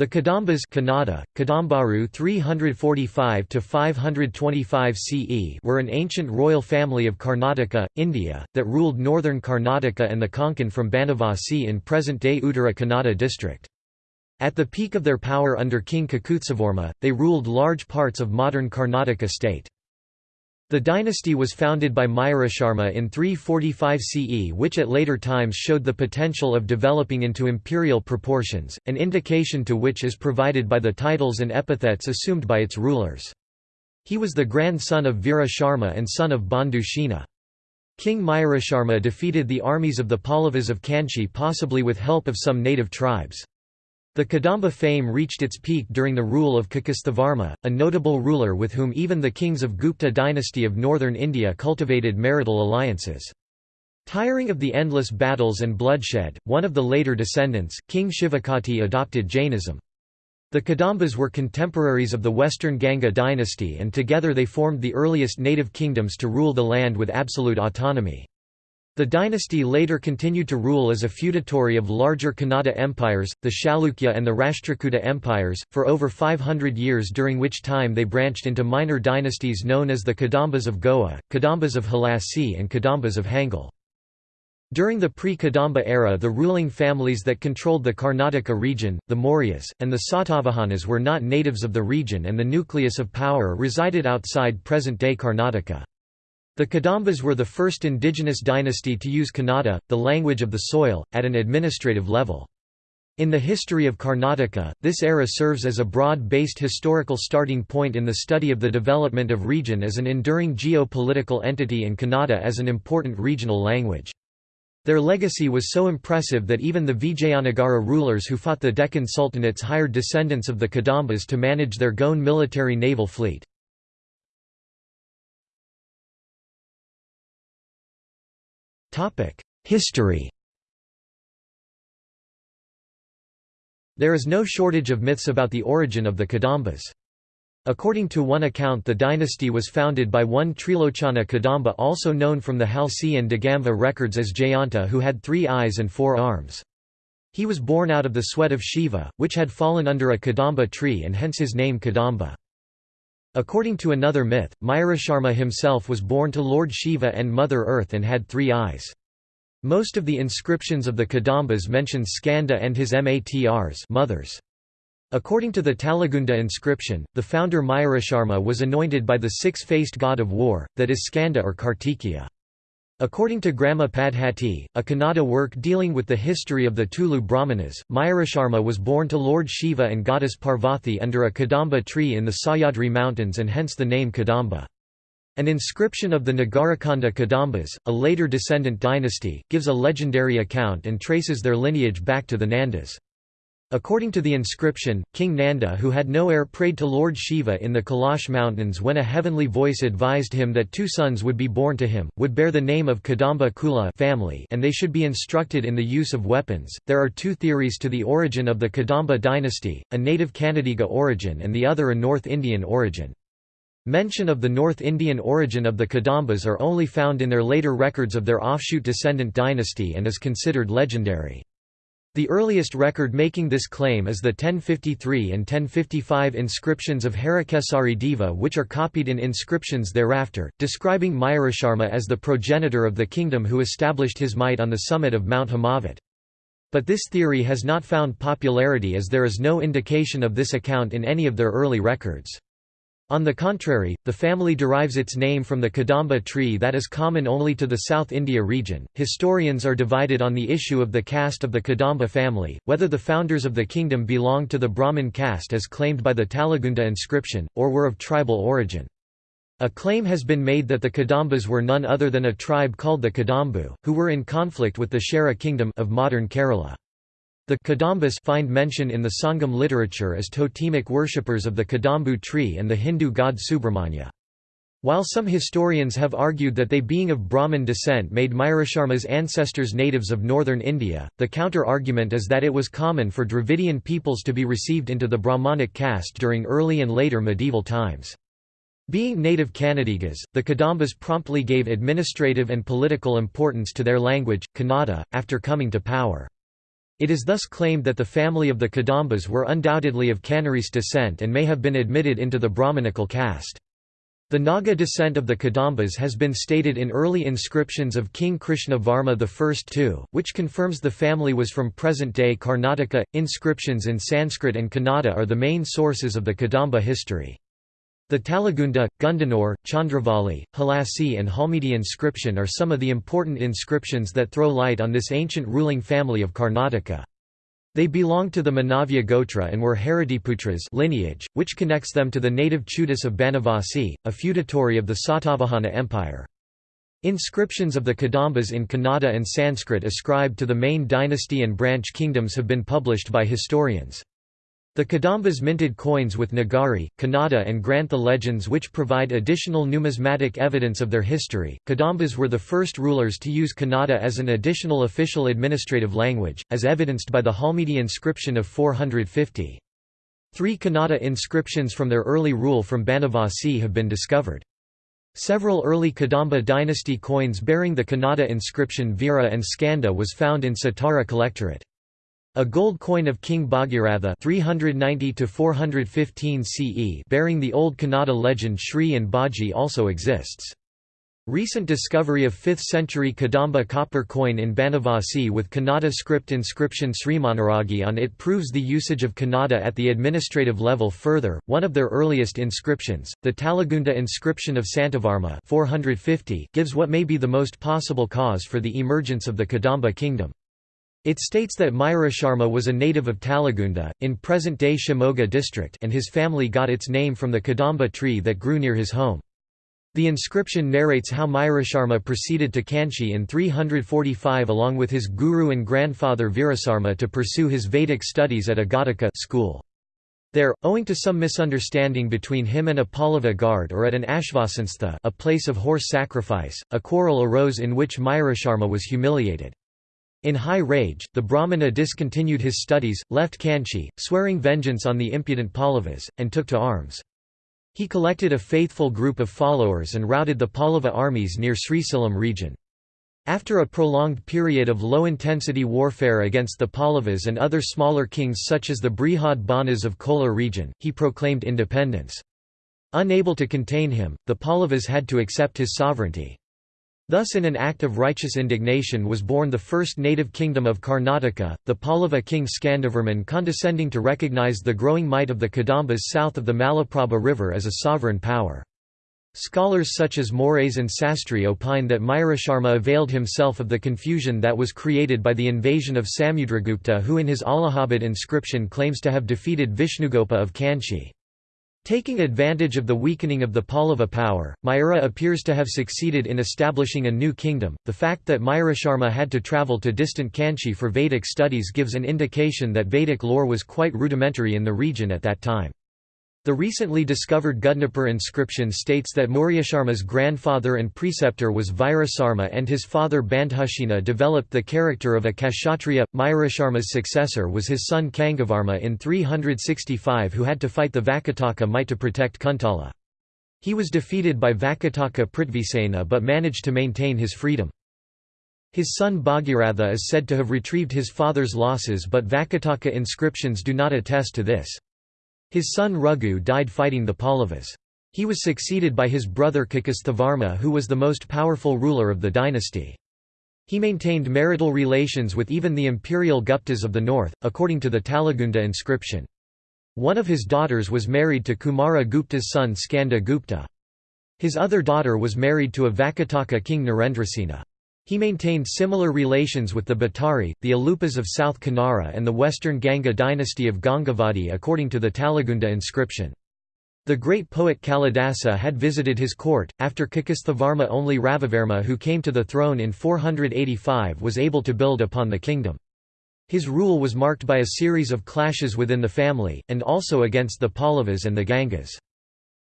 The Kadambas Kannada, Kadambaru 345 CE were an ancient royal family of Karnataka, India, that ruled northern Karnataka and the Konkan from Banavasi in present-day Uttara Kannada district. At the peak of their power under King Kakusthavarma, they ruled large parts of modern Karnataka state. The dynasty was founded by Mayurasharma in 345 CE which at later times showed the potential of developing into imperial proportions, an indication to which is provided by the titles and epithets assumed by its rulers. He was the grandson of Veera Sharma and son of Bandhu Shena. King Mayurasharma defeated the armies of the Pallavas of Kanchi possibly with help of some native tribes. The Kadamba fame reached its peak during the rule of Kakusthavarma, a notable ruler with whom even the kings of Gupta dynasty of northern India cultivated marital alliances. Tiring of the endless battles and bloodshed, one of the later descendants, King Shivakoti adopted Jainism. The Kadambas were contemporaries of the Western Ganga dynasty and together they formed the earliest native kingdoms to rule the land with absolute autonomy. The dynasty later continued to rule as a feudatory of larger Kannada empires, the Chalukya and the Rashtrakuta empires, for over 500 years during which time they branched into minor dynasties known as the Kadambas of Goa, Kadambas of Halasi and Kadambas of Hangal. During the pre-Kadamba era the ruling families that controlled the Karnataka region, the Mauryas, and the Satavahanas were not natives of the region and the nucleus of power resided outside present-day Karnataka. The Kadambas were the first indigenous dynasty to use Kannada, the language of the soil, at an administrative level. In the history of Karnataka, this era serves as a broad-based historical starting point in the study of the development of region as an enduring geo-political entity and Kannada as an important regional language. Their legacy was so impressive that even the Vijayanagara rulers who fought the Deccan Sultanates hired descendants of the Kadambas to manage their Goan military naval fleet. History There is no shortage of myths about the origin of the Kadambas. According to one account the dynasty was founded by one Trilochana Kadamba also known from the Halasi and Degamve records as Jayanta who had three eyes and four arms. He was born out of the sweat of Shiva, which had fallen under a Kadamba tree and hence his name Kadamba. According to another myth, Mayurasharma himself was born to Lord Shiva and Mother Earth and had three eyes. Most of the inscriptions of the Kadambas mention Skanda and his Matrs mothers. According to the Talagunda inscription, the founder Mayurasharma was anointed by the six-faced god of war, that is Skanda or Kartikeya. According to Grama Padhati, a Kannada work dealing with the history of the Tulu Brahmanas, Mayurasharma was born to Lord Shiva and goddess Parvati under a Kadamba tree in the Sahyadri mountains and hence the name Kadamba. An inscription of the Nagarakhanda Kadambas, a later descendant dynasty, gives a legendary account and traces their lineage back to the Nandas. According to the inscription, King Nanda who had no heir prayed to Lord Shiva in the Kailash mountains when a heavenly voice advised him that two sons would be born to him, would bear the name of Kadamba Kula family and they should be instructed in the use of weapons. There are two theories to the origin of the Kadamba dynasty, a native Kannadiga origin and the other a North Indian origin. Mention of the North Indian origin of the Kadambas are only found in their later records of their offshoot descendant dynasty and is considered legendary. The earliest record making this claim is the 1053 and 1055 inscriptions of Harakesari Deva which are copied in inscriptions thereafter, describing Mayurasharma as the progenitor of the kingdom who established his might on the summit of Mount Himavat. But this theory has not found popularity as there is no indication of this account in any of their early records. On the contrary, the family derives its name from the Kadamba tree that is common only to the South India region. Historians are divided on the issue of the caste of the Kadamba family, whether the founders of the kingdom belonged to the Brahmin caste as claimed by the Talagunda inscription, or were of tribal origin. A claim has been made that the Kadambas were none other than a tribe called the Kadambu, who were in conflict with the Chera kingdom of modern Kerala. The Kadambas find mention in the Sangam literature as totemic worshippers of the Kadambu tree and the Hindu god Subramanya. While some historians have argued that they being of Brahmin descent made Mayurasharma's ancestors natives of northern India, the counter-argument is that it was common for Dravidian peoples to be received into the Brahmanic caste during early and later medieval times. Being native Kannadigas, the Kadambas promptly gave administrative and political importance to their language, Kannada, after coming to power. It is thus claimed that the family of the Kadambas were undoubtedly of Canarese descent and may have been admitted into the Brahmanical caste. The Naga descent of the Kadambas has been stated in early inscriptions of King Krishna Varma I too, which confirms the family was from present-day Karnataka. Inscriptions in Sanskrit and Kannada are the main sources of the Kadamba history. The Talagunda, Gudnapur, Chandravali, Halasi and Halmidi inscription are some of the important inscriptions that throw light on this ancient ruling family of Karnataka. They belonged to the Manavya Gotra and were Haridiputras lineage, which connects them to the native Chutus of Banavasi, a feudatory of the Satavahana Empire. Inscriptions of the Kadambas in Kannada and Sanskrit ascribed to the main dynasty and branch kingdoms have been published by historians. The Kadambas minted coins with Nagari, Kannada, and Grantha legends which provide additional numismatic evidence of their history. Kadambas were the first rulers to use Kannada as an additional official administrative language, as evidenced by the Halmidi inscription of 450. Three Kannada inscriptions from their early rule from Banavasi have been discovered. Several early Kadamba dynasty coins bearing the Kannada inscription Veera and Skanda was found in Satara Collectorate. A gold coin of King Bhagiratha 390 CE bearing the old Kannada legend Shri and Baji also exists. Recent discovery of 5th century Kadamba copper coin in Banavasi with Kannada script inscription Srimanaragi on it proves the usage of Kannada at the administrative level further. One of their earliest inscriptions, the Talagunda inscription of Santavarma 450, gives what may be the most possible cause for the emergence of the Kadamba kingdom. It states that Mayurasharma was a native of Talagunda, in present-day Shimoga district and his family got its name from the Kadamba tree that grew near his home. The inscription narrates how Mayurasharma proceeded to Kanchi in 345 along with his guru and grandfather Virasarma to pursue his Vedic studies at a Ghataka school. There, owing to some misunderstanding between him and a Pallava guard or at an Ashvasantha a place of horse sacrifice, a quarrel arose in which Mayurasharma was humiliated. In high rage, the Brahmana discontinued his studies, left Kanchi, swearing vengeance on the impudent Pallavas, and took to arms. He collected a faithful group of followers and routed the Pallava armies near Srisailam region. After a prolonged period of low-intensity warfare against the Pallavas and other smaller kings such as the Brihad Banas of Kolar region, he proclaimed independence. Unable to contain him, the Pallavas had to accept his sovereignty. Thus in an act of righteous indignation was born the first native kingdom of Karnataka, the Pallava king Skandavarman condescending to recognize the growing might of the Kadambas south of the Malaprabha river as a sovereign power. Scholars such as Moraes and Sastri opine that Mayurasharma availed himself of the confusion that was created by the invasion of Samudragupta who in his Allahabad inscription claims to have defeated Vishnugopa of Kanchi. Taking advantage of the weakening of the Pallava power, Mayura appears to have succeeded in establishing a new kingdom. The fact that Mayurasharma had to travel to distant Kanchi for Vedic studies gives an indication that Vedic lore was quite rudimentary in the region at that time. The recently discovered Gudnapur inscription states that Mayurasharma's grandfather and preceptor was Virasarma and his father Bandhushena developed the character of a Kshatriya. Mayurasharma's successor was his son Kangavarma in 365 who had to fight the Vakataka might to protect Kuntala. He was defeated by Vakataka Prithvisena but managed to maintain his freedom. His son Bhagiratha is said to have retrieved his father's losses but Vakataka inscriptions do not attest to this. His son Raghu died fighting the Pallavas. He was succeeded by his brother Kakisthavarma who was the most powerful ruler of the dynasty. He maintained marital relations with even the imperial Guptas of the north, according to the Talagunda inscription. One of his daughters was married to Kumara Gupta's son Skanda Gupta. His other daughter was married to a Vakataka king Narendrasena. He maintained similar relations with the Bhattari, the Alupas of South Kanara and the western Ganga dynasty of Gangavadi according to the Talagunda inscription. The great poet Kalidasa had visited his court, after Kakisthavarma only Ravivarma who came to the throne in 485 was able to build upon the kingdom. His rule was marked by a series of clashes within the family, and also against the Pallavas and the Gangas.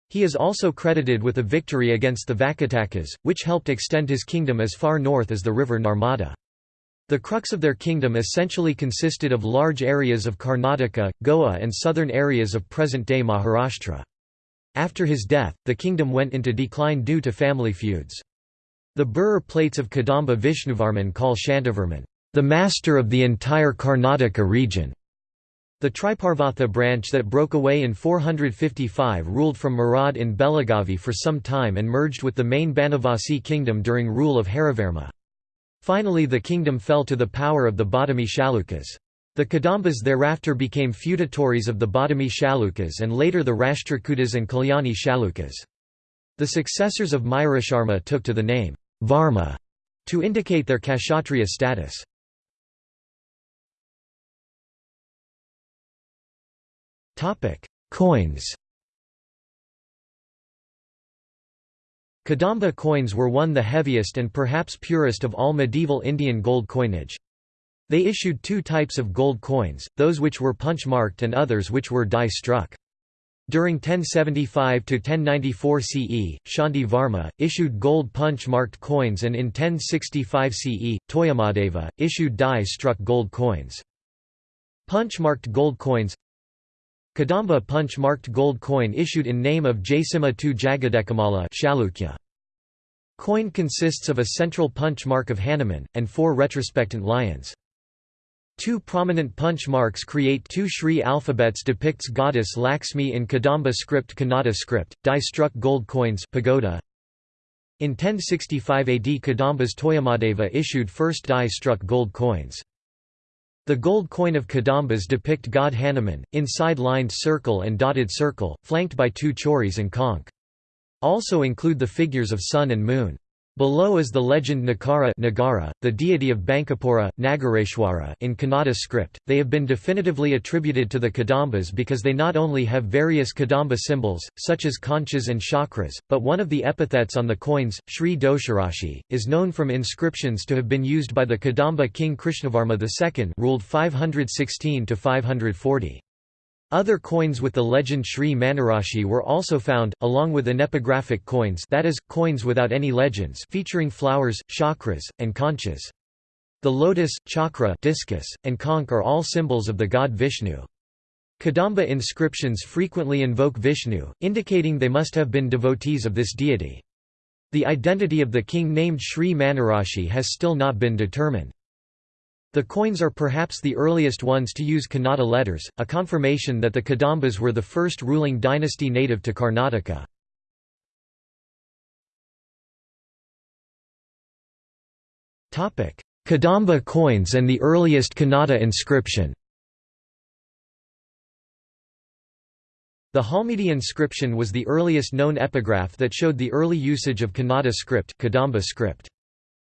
He is also credited with a victory against the Vakatakas, which helped extend his kingdom as far north as the river Narmada. The crux of their kingdom essentially consisted of large areas of Karnataka, Goa and southern areas of present-day Maharashtra. After his death, the kingdom went into decline due to family feuds. The Birur plates of Kadamba Vishnuvarman call Shantavarman, the master of the entire Karnataka region. The Triparvatha branch that broke away in 455 ruled from Marad in Belagavi for some time and merged with the main Banavasi kingdom during rule of Harivarma. Finally the kingdom fell to the power of the Badami Chalukyas. The Kadambas thereafter became feudatories of the Badami Chalukyas and later the Rashtrakutas and Kalyani Chalukyas. The successors of Mayurasharma took to the name Varma to indicate their Kshatriya status. Coins Kadamba coins were one the heaviest and perhaps purest of all medieval Indian gold coinage. They issued two types of gold coins, those which were punch-marked and others which were die-struck. During 1075–1094 CE, Shanti Varma, issued gold punch-marked coins and in 1065 CE, Toyamadeva, issued die-struck gold coins. Punch-marked gold coins Kadamba punch-marked gold coin issued in name of Jaysimha II Jagadekamala. Coin consists of a central punch mark of Hanuman, and four retrospectant lions. Two prominent punch marks create two Shri alphabets depicts goddess Lakshmi in Kadamba script Kannada script, die-struck gold coins pagoda. In 1065 AD Kadamba's Toyamadeva issued first die-struck gold coins. The gold coin of Kadambas depict god Hanuman, inside lined circle and dotted circle, flanked by two choris and conch. Also include the figures of sun and moon. Below is the legend Nakara Nagara, the deity of Bankapura, Nagareshwara in Kannada script. They have been definitively attributed to the Kadambas because they not only have various Kadamba symbols, such as conchas and chakras, but one of the epithets on the coins, Sri Dosharashi, is known from inscriptions to have been used by the Kadamba king Krishnavarma II ruled 516 to 540. Other coins with the legend Sri Manarashi were also found, along with anepigraphic coins that is, coins without any legends featuring flowers, chakras, and conchas. The lotus, chakra discus, and conch are all symbols of the god Vishnu. Kadamba inscriptions frequently invoke Vishnu, indicating they must have been devotees of this deity. The identity of the king named Sri Manarashi has still not been determined. The coins are perhaps the earliest ones to use Kannada letters, a confirmation that the Kadambas were the first ruling dynasty native to Karnataka. Kadamba coins and the earliest Kannada inscription The Halmidi inscription was the earliest known epigraph that showed the early usage of Kannada script, Kadamba script.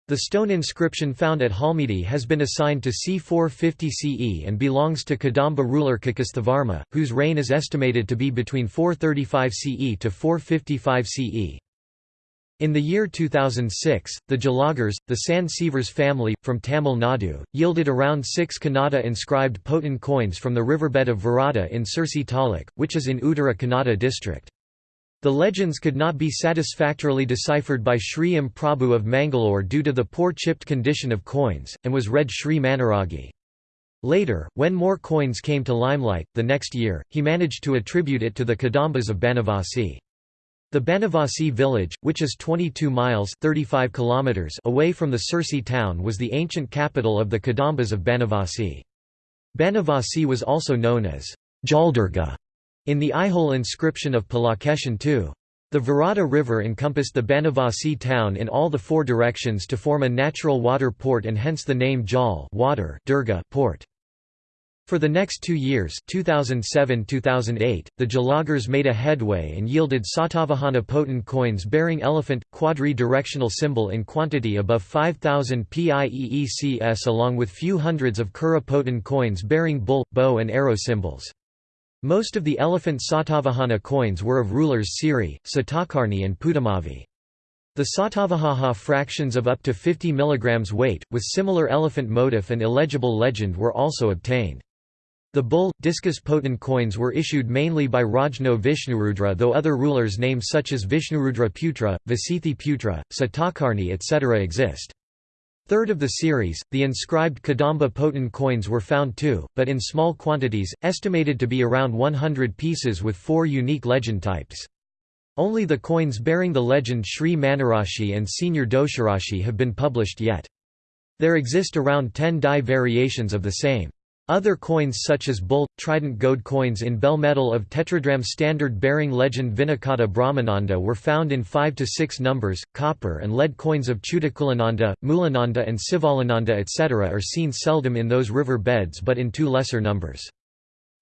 The stone inscription found at Halmidi has been assigned to c. 450 CE and belongs to Kadamba ruler Kakisthavarma, whose reign is estimated to be between 435 CE to 455 CE. In the year 2006, the Jalagars, the San Sievers family, from Tamil Nadu, yielded around six Kannada inscribed Potin coins from the riverbed of Varada in Sirsi Taluk, which is in Uttara Kannada district. The legends could not be satisfactorily deciphered by Sri M. Prabhu of Mangalore due to the poor chipped condition of coins, and was read Sri Manaragi. Later, when more coins came to limelight, the next year, he managed to attribute it to the Kadambas of Banavasi. The Banavasi village, which is 22 miles 35 kilometers away from the Sirsi town was the ancient capital of the Kadambas of Banavasi. Banavasi was also known as Jaldurga in the Aihole inscription of Pulakeshin II. The Varada River encompassed the Banavasi town in all the four directions to form a natural water port and hence the name Jal water Durga port. For the next two years 2007–2008, the Jalagars made a headway and yielded Satavahana Potin coins bearing elephant, quadri-directional symbol in quantity above 5,000 PIEECS along with few hundreds of Kura Potin coins bearing bull, bow and arrow symbols. Most of the elephant Satavahana coins were of rulers Siri, Satakarni and Pulumavi. The Satavahana fractions of up to 50 mg weight, with similar elephant motif and illegible legend were also obtained. The bull, discus Potin coins were issued mainly by Rajno Vishnurudra though other rulers' names such as Vishnurudra Putra, Vasithi Putra, Satakarni etc. exist. Third of the series, the inscribed Kadamba Potin coins were found too, but in small quantities, estimated to be around 100 pieces with four unique legend types. Only the coins bearing the legend Sri Manarashi and Senior Dosharashi have been published yet. There exist around 10 die variations of the same. Other coins such as bull, trident gold coins in bell metal of tetradrachm standard bearing legend Vinakata Brahmananda were found in 5 to 6 numbers, copper and lead coins of Chudakulananda, Mulananda and Sivalananda etc. are seen seldom in those river beds but in two lesser numbers.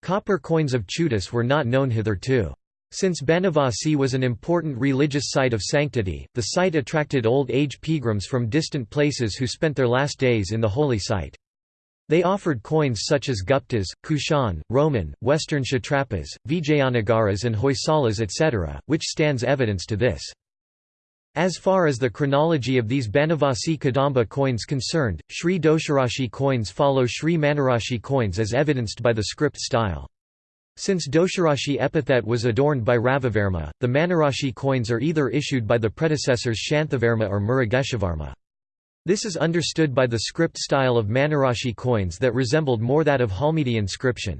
Copper coins of Chutus were not known hitherto. Since Banavasi was an important religious site of sanctity, the site attracted old age pilgrims from distant places who spent their last days in the holy site. They offered coins such as Guptas, Kushan, Roman, Western Kshatrapas, Vijayanagaras and Hoysalas etc., which stands evidence to this. As far as the chronology of these Banavasi Kadamba coins concerned, Sri Dosharashi coins follow Sri Manarashi coins as evidenced by the script style. Since Dosharashi epithet was adorned by Ravivarma, the Manarashi coins are either issued by the predecessors Shanthavarma or Mrigeshavarma. This is understood by the script style of Manarashi coins that resembled more that of Halmidi inscription.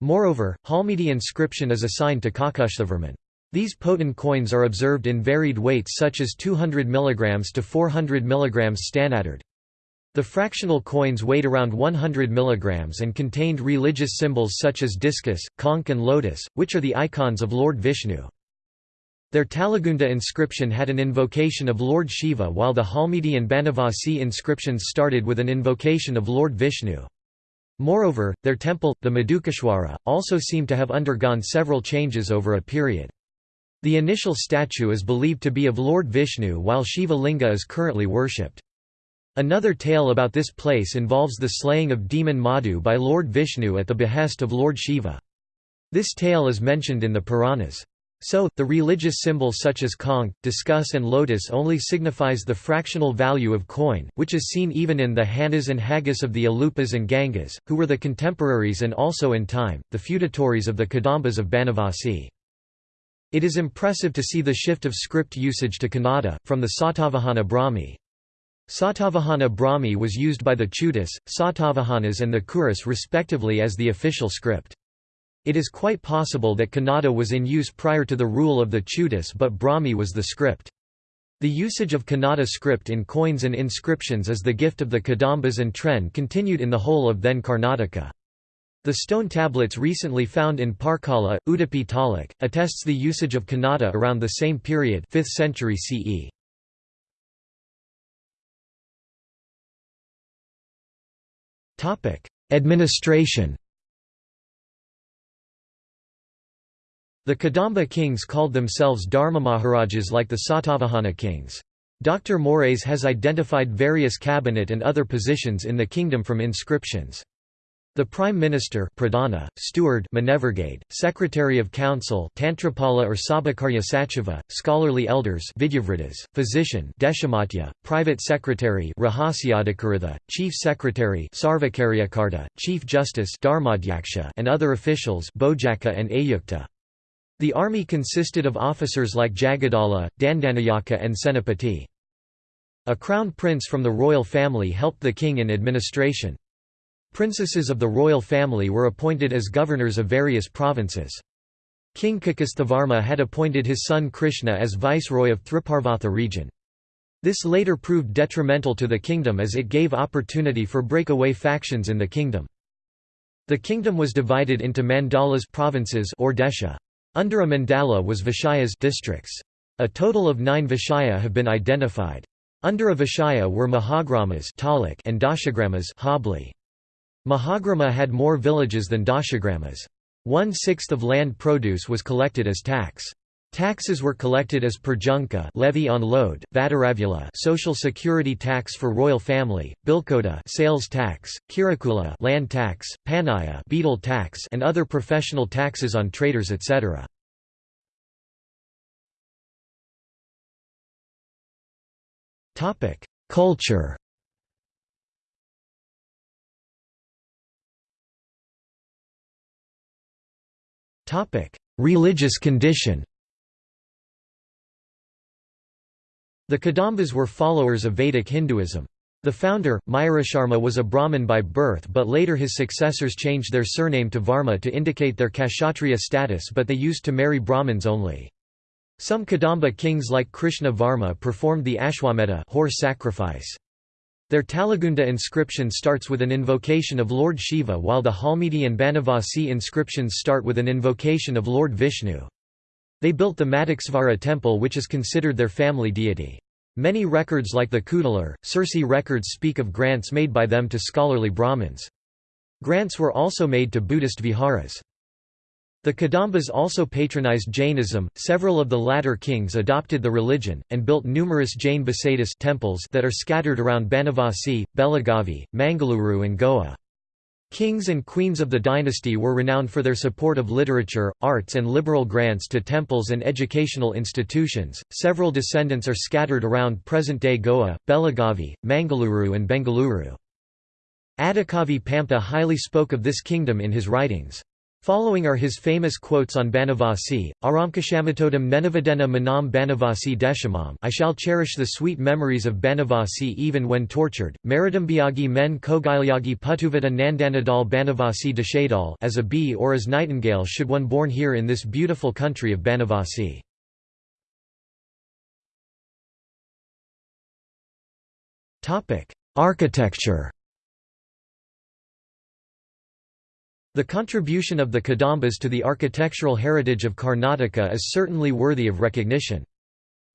Moreover, Halmidi inscription is assigned to Kakushthavarman. These Potin coins are observed in varied weights such as 200 mg to 400 mg standard. The fractional coins weighed around 100 mg and contained religious symbols such as discus, conch and lotus, which are the icons of Lord Vishnu. Their Talagunda inscription had an invocation of Lord Shiva while the Halmidi and Banavasi inscriptions started with an invocation of Lord Vishnu. Moreover, their temple, the Madhukeshwara, also seemed to have undergone several changes over a period. The initial statue is believed to be of Lord Vishnu while Shiva Linga is currently worshipped. Another tale about this place involves the slaying of demon Madhu by Lord Vishnu at the behest of Lord Shiva. This tale is mentioned in the Puranas. So, the religious symbols such as conch, discus and lotus only signifies the fractional value of coin, which is seen even in the Hanas and Haggis of the Alupas and Gangas, who were the contemporaries and also in time, the feudatories of the Kadambas of Banavasi. It is impressive to see the shift of script usage to Kannada, from the Satavahana Brahmi. Satavahana Brahmi was used by the Chudas, Satavahanas and the Kuras respectively as the official script. It is quite possible that Kannada was in use prior to the rule of the Chutus but Brahmi was the script. The usage of Kannada script in coins and inscriptions as the gift of the Kadambas and Tren continued in the whole of then Karnataka. The stone tablets recently found in Parkala, Udupi Taluk, attests the usage of Kannada around the same period 5th century CE. Administration The Kadamba kings called themselves Dharma Maharajas like the Satavahana kings. Dr. Moraes has identified various cabinet and other positions in the kingdom from inscriptions. The Prime Minister Pradhana, Steward Manevergade, Secretary of Council Tantrapala or Sabhakarya Sachiva, Scholarly Elders Vidyavritas, Physician Deshamatya, Private Secretary Rahasyadikaritha, Chief Secretary Sarvakaryakarta, Chief Justice Dharmadhyaksha and other officials Bojaka and Ayukta. The army consisted of officers like Jagadala, Dandanayaka and Senapati. A crown prince from the royal family helped the king in administration. Princesses of the royal family were appointed as governors of various provinces. King Kakisthavarma had appointed his son Krishna as viceroy of Thriparvatha region. This later proved detrimental to the kingdom as it gave opportunity for breakaway factions in the kingdom. The kingdom was divided into mandalas provinces or desha. Under a mandala was Vishayas districts. A total of nine Vishaya have been identified. Under a Vishaya were Mahagramas and Dashagramas Mahagrama had more villages than Dashagramas. One-sixth of land produce was collected as tax. Taxes were collected as perjunka levy on load, vadaravula social security tax for royal family, bilkota sales tax, kirakula land tax, panaya betel tax and other professional taxes on traders etc. Topic: Culture. Topic: Religious condition. The Kadambas were followers of Vedic Hinduism. The founder, Mayurasharma was a Brahmin by birth but later his successors changed their surname to Varma to indicate their Kshatriya status but they used to marry Brahmins only. Some Kadamba kings like Krishna Varma performed the Ashwamedha horse sacrifice. Their Talagunda inscription starts with an invocation of Lord Shiva while the Halmidi and Banavasi inscriptions start with an invocation of Lord Vishnu. They built the Madhukeshwara temple which is considered their family deity. Many records like the Kudalar, Sirsi records speak of grants made by them to scholarly Brahmins. Grants were also made to Buddhist viharas. The Kadambas also patronized Jainism. Several of the latter kings adopted the religion, and built numerous Jain Basadis temples that are scattered around Banavasi, Belagavi, Mangaluru, and Goa. Kings and queens of the dynasty were renowned for their support of literature, arts, and liberal grants to temples and educational institutions. Several descendants are scattered around present day Goa, Belagavi, Mangaluru, and Bengaluru. Adhikavi Pampa highly spoke of this kingdom in his writings. Following are his famous quotes on Banavasi, Aramkashamatodam Nenavadena Manam Banavasi Deshamam. I shall cherish the sweet memories of Banavasi even when tortured, Maridambiagi men Kogilyagi Putuvata Nandanadal Banavasi Deshadal as a bee or as nightingale should one born here in this beautiful country of Banavasi. Architecture The contribution of the Kadambas to the architectural heritage of Karnataka is certainly worthy of recognition.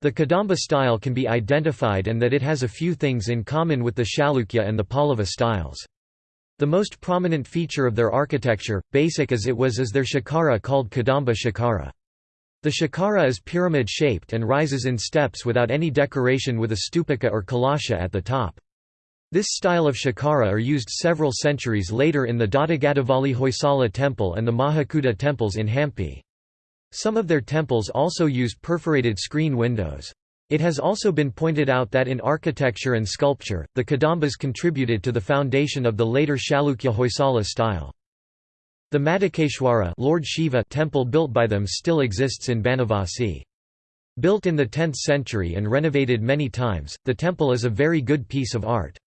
The Kadamba style can be identified and that it has a few things in common with the Chalukya and the Pallava styles. The most prominent feature of their architecture, basic as it was is their shikara called Kadamba shikara. The shikara is pyramid-shaped and rises in steps without any decoration with a stupaka or kalasha at the top. This style of shikara are used several centuries later in the Doddagaddavalli Hoysala temple and the Mahakuta temples in Hampi. Some of their temples also use perforated screen windows. It has also been pointed out that in architecture and sculpture, the Kadambas contributed to the foundation of the later Chalukya Hoysala style. The Madhukeshwara Lord Shiva temple built by them still exists in Banavasi. Built in the 10th century and renovated many times, the temple is a very good piece of art.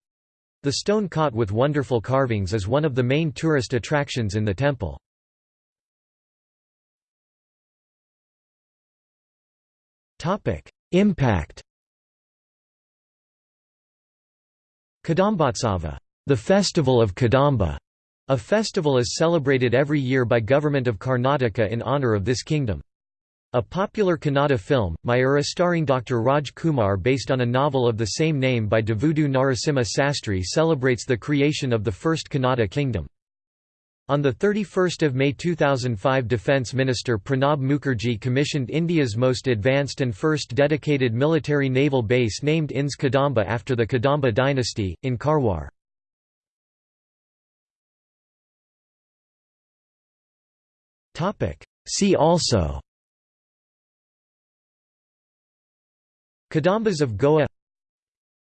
The stone cot with wonderful carvings is one of the main tourist attractions in the temple. Impact Kadambotsava, the Festival of Kadamba, a festival is celebrated every year by Government of Karnataka in honour of this kingdom. A popular Kannada film, Mayura starring Dr. Raj Kumar based on a novel of the same name by Devudu Narasimha Sastry celebrates the creation of the first Kannada kingdom. On 31 May 2005 Defence Minister Pranab Mukherjee commissioned India's most advanced and first dedicated military naval base named INS Kadamba after the Kadamba dynasty, in Karwar. See also Kadambas of Goa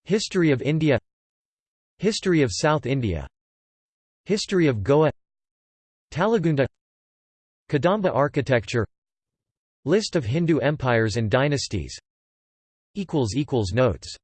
History of India History of South India History of Goa Talagunda Kadamba architecture List of Hindu empires and dynasties. Notes